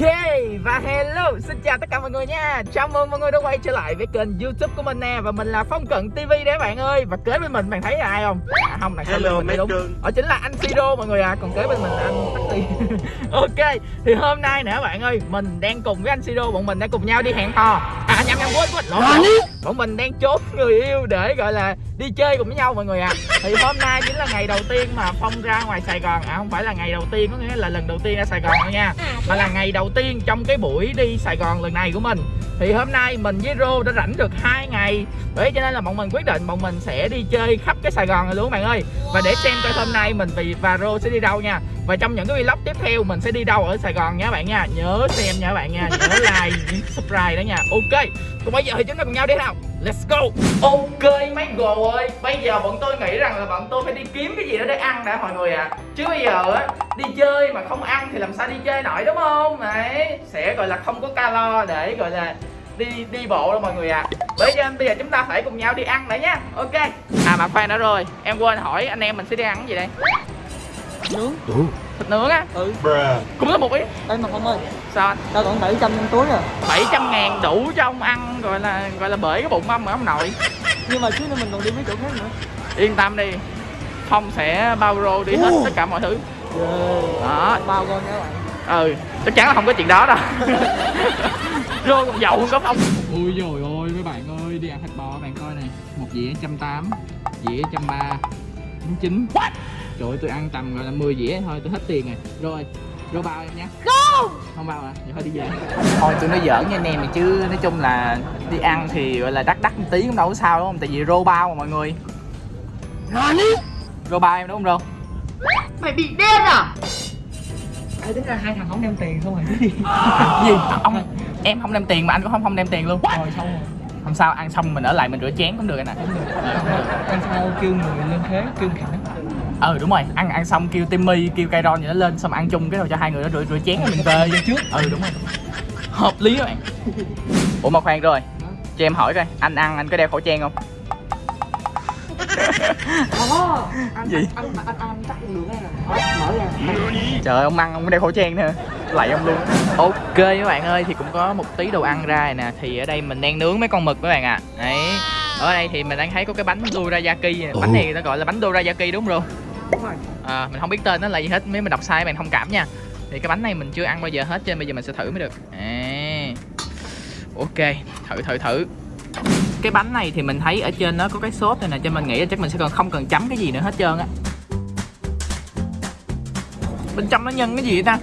Ok và hello xin chào tất cả mọi người nha. Chào mừng mọi người đã quay trở lại với kênh youtube của mình nè Và mình là Phong Cận TV đấy bạn ơi. Và kế bên mình bạn thấy là ai không? À không, sau Hello, lưng mình đúng. cưng. Ở chính là anh Siro mọi người à Còn kế bên mình là anh Ok thì hôm nay nè bạn ơi Mình đang cùng với anh Siro Bọn mình đang cùng nhau đi hẹn hò. À nhầm nhầm quên quên. Lộn Bọn mình đang trốn người yêu để gọi là đi chơi cùng với nhau mọi người ạ à. Thì hôm nay chính là ngày đầu tiên mà Phong ra ngoài Sài Gòn. À không phải là ngày đầu tiên có nghĩa là lần đầu tiên ra Sài Gòn đâu nha. Mà là ngày đầu tiên trong cái buổi đi Sài Gòn lần này của mình. Thì hôm nay mình với Rô đã rảnh được hai ngày. Bởi cho nên là bọn mình quyết định bọn mình sẽ đi chơi khắp cái Sài Gòn này luôn bạn ơi. Và để xem coi hôm nay mình vì và Rô sẽ đi đâu nha Và trong những cái vlog tiếp theo mình sẽ đi đâu ở Sài Gòn nha bạn nha. Nhớ xem nha bạn nha. Nhớ like, subscribe đó nha. Ok. Còn bây giờ thì chúng ta cùng nhau đi nào. Let's go. Ok mấy gồ ơi. Bây giờ bọn tôi nghĩ rằng là bọn tôi phải đi kiếm cái gì đó để ăn đã mọi người ạ. À. Chứ bây giờ á Đi chơi mà không ăn thì làm sao đi chơi nổi đúng không? Đấy. Sẽ gọi là không có calo để gọi là đi đi bộ đâu mọi người ạ. À. Bởi cho nên bây giờ chúng ta phải cùng nhau đi ăn đã nha. Ok. À mà khoan đã rồi. Em quên hỏi anh em mình sẽ đi ăn cái gì đây? Nướng Thịt nướng á. Ừ. Cũng là một ý. Đây mà không ơi. Sao anh? Tao còn 700 trong túi à. 700 ngàn đủ cho ông ăn gọi là gọi là bể cái bụng ông mà ông nội. Nhưng mà xíu nữa mình còn đi mấy chỗ khác nữa. Yên tâm đi. Phong sẽ bao rô đi hết tất cả mọi thứ. Đó. Bao con nha các bạn. Ừ chắc chắn là không có chuyện đó đâu. Rô còn giàu hơn có phong. Ui rồi ôi mấy bạn ơi đi ăn thịt bò bạn coi này. Một dĩa trăm tám dĩa trăm ba bún chín trời ơi tôi ăn tầm gọi là 10 dĩa thôi tôi hết tiền rồi. Rồi rồi bao em nha không! Bao à? Vậy thôi đi về. Thôi tôi nói giỡn nha anh em chứ nói chung là đi ăn thì gọi là đắt đắt một tí cũng đâu có sao đúng không? Tại vì rô bao mà mọi người. Rô bao em đúng không rô? Ai tính ra hai thằng không đem tiền không à? Gì? Ông em không đem tiền mà anh cũng không không đem tiền luôn. Rồi xong rồi. Không sao ăn xong mình ở lại mình rửa chén cũng được anh ạ. Ăn sao kêu người lên thế kêu khẳng ừ đúng rồi. Ăn ăn xong kêu timmy kêu cây ron gì nó lên xong ăn chung cái rồi cho hai người đó rửa rửa chén rồi mình về trước. Ừ đúng rồi. Hợp lý các bạn. Ủa mà khoan rồi. Cho em hỏi coi anh ăn anh có đeo khẩu trang không? Gì? ăn ăn ăn chắc được đây nè mở ra trời ơi ông ăn ông có đeo khẩu trang nữa lạy ông luôn. Ok các bạn ơi thì cũng có một tí đồ ăn ra nè. Thì ở đây mình đang nướng mấy con mực các bạn ạ. À. đấy. Ở đây thì mình đang thấy có cái bánh dorayaki bánh này nó gọi là bánh dorayaki đúng không? Ro? đúng rồi à, mình không biết tên nó là gì hết nếu mình đọc sai bạn thông cảm nha. Thì cái bánh này mình chưa ăn bao giờ hết cho nên bây giờ mình sẽ thử mới được. À. ok thử thử thử. Cái bánh này thì mình thấy ở trên nó có cái sốt này nè cho mình nghĩ là chắc mình sẽ còn không cần chấm cái gì nữa hết trơn á. Bên trong nó nhân cái gì vậy ta?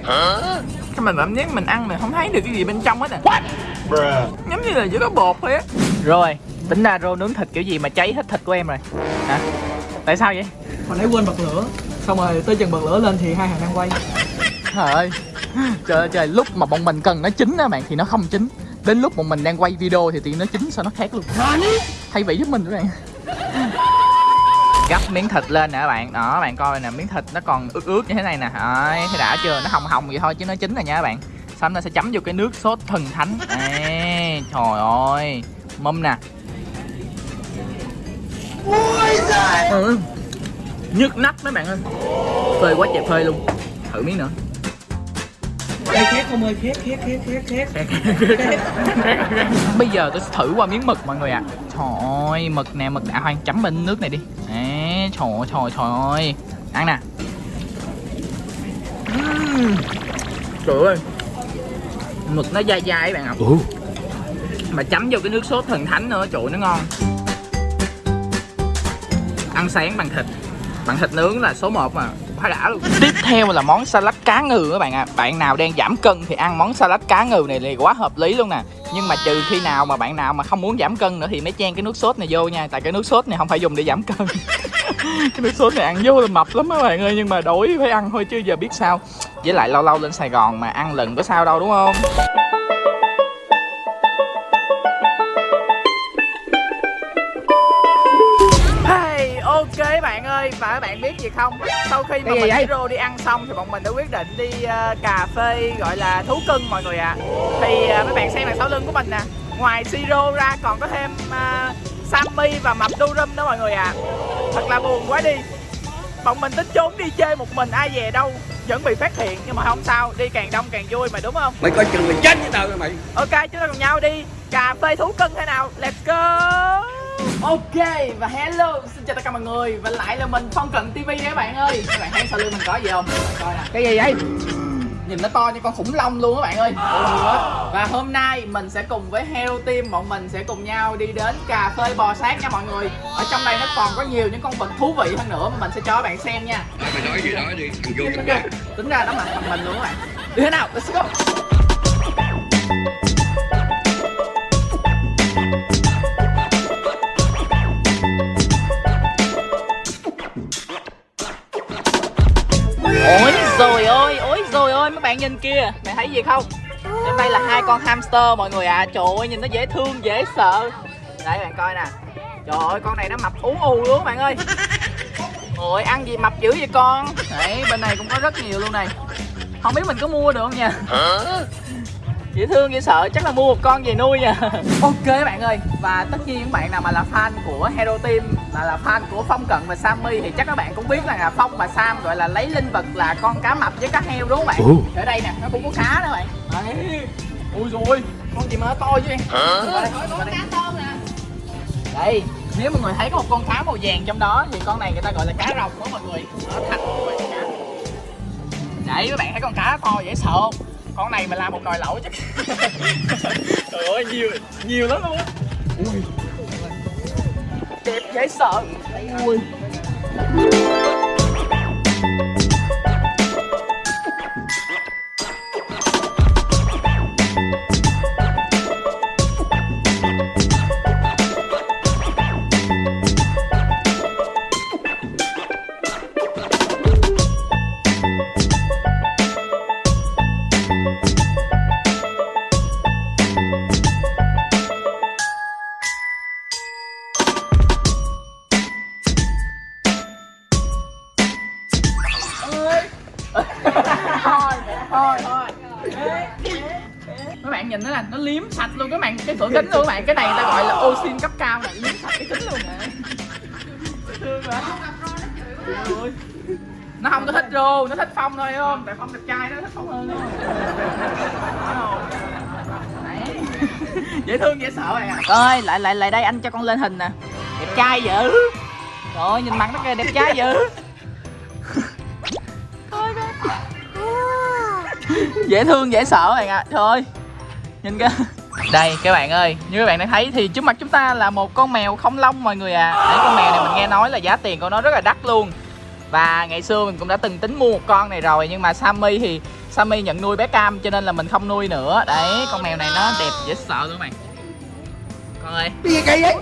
Cái mình cảm giác mình ăn mình không thấy được cái gì bên trong hết à. Bruh. giống như là chỉ có bột thôi á. Rồi tính ra rô nướng thịt kiểu gì mà cháy hết thịt của em rồi. Hả? Tại sao vậy hồi nãy quên bật lửa. Xong rồi tới chừng bật lửa lên thì hai thằng đang quay. Trời ơi. Trời ơi trời lúc mà bọn mình cần nó chín á bạn thì nó không chín. Đến lúc bọn mình đang quay video thì tiền nó chín sao nó khác luôn. Thay vị giúp mình các bạn. Gắp miếng thịt lên nè các bạn. Đó bạn coi nè miếng thịt nó còn ướt ướt như thế này nè. Đấy, thấy đã chưa? Nó hồng hồng vậy thôi chứ nó chín rồi nha các bạn. Xong nó sẽ chấm vô cái nước sốt thần thánh. Ê, Trời ơi. Mâm nè. Ừ. Nhức nách mấy bạn ơi. Phơi quá trời phơi luôn. Thử miếng nữa. Đây khét không ơi khét khét khét khét khét. Bây giờ tôi sẽ thử qua miếng mực mọi người ạ. À. Trời ơi, mực nè, mực đã hoang chấm bên nước này đi. Đấy, trời ơi, trời ơi, trời ơi. Ăn nè. Trời ơi. Mực nó dai dai các bạn ạ. Mà chấm vô cái nước sốt thần thánh nữa, trời ơi, nó ngon. Ăn sáng bằng thịt bạn thịt nướng là số 1 mà quá đã luôn. Tiếp theo là món salad cá ngừ các bạn ạ. À. Bạn nào đang giảm cân thì ăn món salad cá ngừ này thì quá hợp lý luôn nè. Nhưng mà trừ khi nào mà bạn nào mà không muốn giảm cân nữa thì mới chan cái nước sốt này vô nha. Tại cái nước sốt này không phải dùng để giảm cân. Cái nước sốt này ăn vô là mập lắm các bạn ơi, Nhưng mà đổi phải ăn thôi chứ giờ biết sao. Với lại lâu lâu lên Sài Gòn mà ăn lần có sao đâu, đúng không? Ơi và các bạn biết gì không? Sau khi mà mình Rô đi ăn xong thì bọn mình đã quyết định đi ờ, cà phê gọi là thú cưng mọi người ạ. Thì ờ, mấy bạn xem đằng sau lưng của mình nè. Ngoài Siro ra còn có thêm uh, Sammy và mập Durum đó mọi người ạ. Thật là buồn quá đi. Bọn mình tính trốn đi chơi một mình ai về đâu vẫn bị phát hiện nhưng mà không sao đi càng đông càng vui mà đúng không? Mày coi chừng mày chết với tao nha mày. Ok chúng ta cùng nhau đi. Cà phê thú cưng thế nào? Let's go ok và hello xin chào tất cả mọi người. Và lại là mình phong cận tv đấy các bạn ơi. Các bạn thấy sau lưng mình có gì không? Các bạn coi nè. Cái gì vậy? Nhìn nó to như con khủng long luôn các bạn ơi. Và hôm nay mình sẽ cùng với Hero Team bọn mình sẽ cùng nhau đi đến cà phê bò sát nha mọi người. Ở trong đây nó còn có nhiều những con vật thú vị hơn nữa mà mình sẽ cho các bạn xem nha. Mày nói gì nói đi. Tính ra nó mặt bằng mình luôn các bạn. Đi thế nào? Let's go bạn nhìn kia Mày thấy gì không? Trong đây là hai con hamster mọi người ạ. À. Trời ơi nhìn nó dễ thương, dễ sợ. Đây bạn coi nè. Trời ơi con này nó mập ú ù luôn bạn ơi. Ôi ăn gì mập dữ vậy con? Đấy bên này cũng có rất nhiều luôn này. Không biết mình có mua được không nha? Dễ thương dễ sợ chắc là mua một con về nuôi nha. Ok các bạn ơi và tất nhiên những bạn nào mà là fan của hero team là là fan của phong cận và sammy thì chắc các bạn cũng biết là phong và sam gọi là lấy linh vật là con cá mập với cá heo đúng không bạn? Ở đây nè nó cũng có cá nữa bạn. Đấy. Ui rồi con gì mà nó to chứ em Qua đây, nếu mọi người thấy có một con cá màu vàng trong đó thì con này người ta gọi là cá rồng đó mọi người. Nó thành đấy các bạn thấy con cá to dễ sợ không con này mà làm một nồi lẩu chắc trời ơi nhiều nhiều lắm luôn á. Ui. Đẹp dễ sợ. Ui sạch luôn các bạn cái cửa kính luôn các bạn. Cái này người ta gọi là oxy cấp cao này liếm sạch cái kính luôn nè thương nó không có thích rô nó thích phong thôi không? Tại phong đẹp trai nó thích phong hơn dễ thương dễ sợ bạn ạ. Ơi lại lại lại đây anh cho con lên hình nè. Đẹp trai dữ. Trời ơi nhìn mặt nó kìa đẹp trai dữ. Dễ thương dễ sợ ạ. Trời ơi nhìn kìa đây các bạn ơi như các bạn đã thấy thì trước mặt chúng ta là một con mèo không lông mọi người à đấy con mèo này mình nghe nói là giá tiền của nó rất là đắt luôn. Và ngày xưa mình cũng đã từng tính mua một con này rồi nhưng mà Sammy thì Sammy nhận nuôi bé Cam cho nên là mình không nuôi nữa. Đấy con mèo này nó đẹp dễ sợ luôn các bạn. Con ơi. Gì kỳ vậy?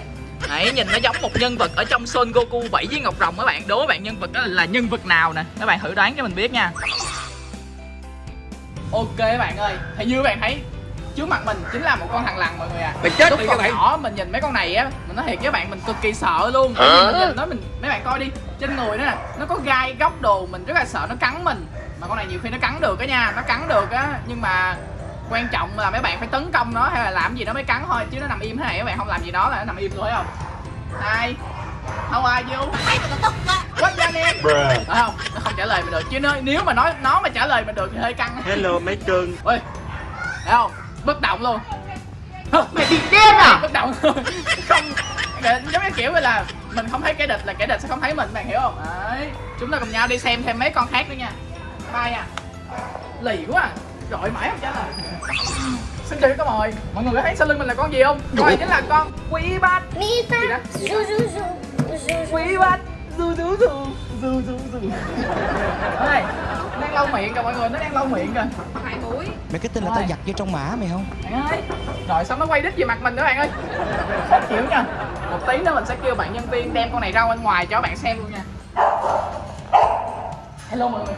Đấy, nhìn nó giống một nhân vật ở trong Son Goku 7 với Ngọc Rồng các bạn. Đố các bạn nhân vật đó là nhân vật nào nè? Các bạn thử đoán cho mình biết nha. Ok các bạn ơi Thì như các bạn thấy Trước mặt mình chính là một con thằng lằn mọi người à mày chết Lúc đi còn các bạn nhỏ mình nhìn mấy con này á Mình nói thiệt với bạn mình cực kỳ sợ luôn. Vì mình nhìn nó mình Mấy bạn coi đi Trên người nó nè Nó có gai góc đồ Mình rất là sợ nó cắn mình. Mà con này nhiều khi nó cắn được á nha Nó cắn được á Nhưng mà quan trọng là mấy bạn phải tấn công nó hay là làm gì nó mới cắn thôi chứ nó nằm im thế này các bạn không làm gì nó là nó nằm im thôi thấy không? Hi How are you? What's your name? Phải không? Nó không trả lời mình được Chứ nếu, nếu mà nói nó mà trả lời mình được thì hơi căng. Hello mấy cưng. Ôi Thấy không? Bất động luôn. Mày bị điên à? Bất động luôn. Không Giống như kiểu là Mình không thấy kẻ địch là kẻ địch sẽ không thấy mình Bạn hiểu không? Đấy. Chúng ta cùng nhau đi xem thêm mấy con khác nữa nha. Bye nha Lì quá à. Rồi mãi không trả lời. Xin chào các mọi. Mọi người có thấy sau lưng mình là con gì không? Coi chính là con Quý bát zu. Quý bát Du du du Du du du Đây Đang lau miệng kìa mọi người Nó đang lau miệng kìa. Mày cái tin là tao giặt vô trong mã mày không? Bạn ơi Rồi xong nó quay đít về mặt mình nữa bạn ơi? Khó chịu nha. Một tí nữa mình sẽ kêu bạn nhân viên đem con này ra bên ngoài cho các bạn xem luôn nha. Hello mọi người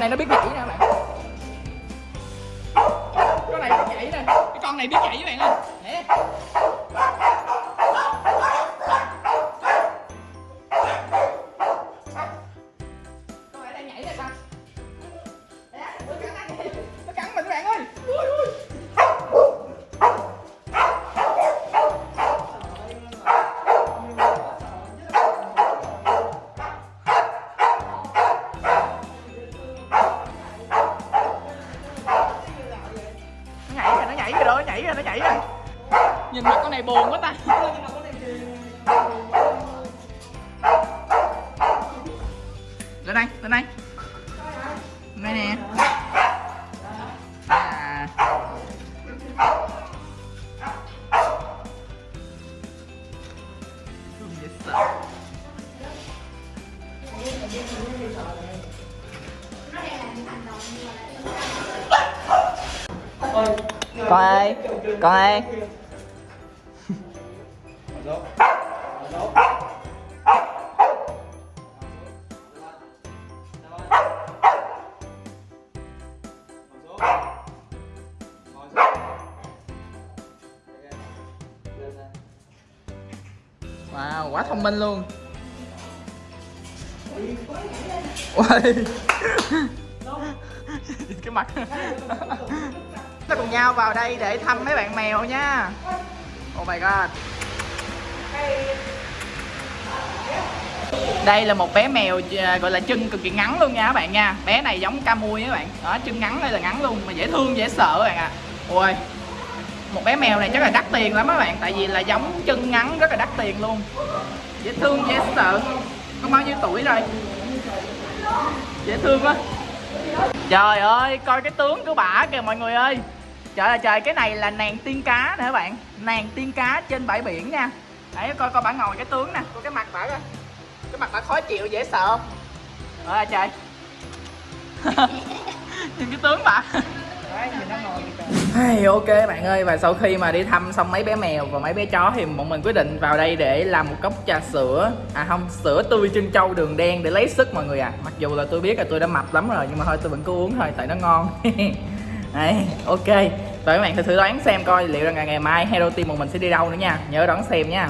bên này nó biết nhảy nè bạn rồi đó nó nhảy rồi nhìn mặt con này buồn quá ta. Lên đây lên đây. Lên đây nè. À. Thương dễ sợ. Con ơi con ơi wow quá thông minh luôn. Cái mặt ta cùng nhau vào đây để thăm mấy bạn mèo nha. Oh my god. Đây là một bé mèo à, gọi là chân cực kỳ ngắn luôn nha các bạn nha. Bé này giống ca mui các bạn. Đó, chân ngắn đây là ngắn luôn, mà dễ thương, dễ sợ các bạn ạ. Ôi, một bé mèo này chắc là đắt tiền lắm các bạn. Tại vì là giống chân ngắn, rất là đắt tiền luôn. Dễ thương, dễ sợ. Có bao nhiêu tuổi rồi. Dễ thương quá. Trời ơi, coi cái tướng của bả kìa, mọi người ơi trời ơi trời cái này là nàng tiên cá nè các bạn. Nàng tiên cá trên bãi biển nha. Đấy coi coi bả ngồi cái tướng nè. Coi cái mặt bả coi. Cái mặt bả khó chịu dễ sợ. Không trời ơi trời. Nhìn cái tướng bả. Hey, ok bạn ơi. Và sau khi mà đi thăm xong mấy bé mèo và mấy bé chó thì bọn mình quyết định vào đây để làm một cốc trà sữa. À không sữa tươi trân châu đường đen để lấy sức mọi người à mặc dù là tôi biết là tôi đã mập lắm rồi nhưng mà thôi tôi vẫn cứ uống thôi tại nó ngon Đấy, ok. Và các bạn thử thử đoán xem coi liệu rằng ngày mai Hero Team một mình sẽ đi đâu nữa nha. Nhớ đón xem nha.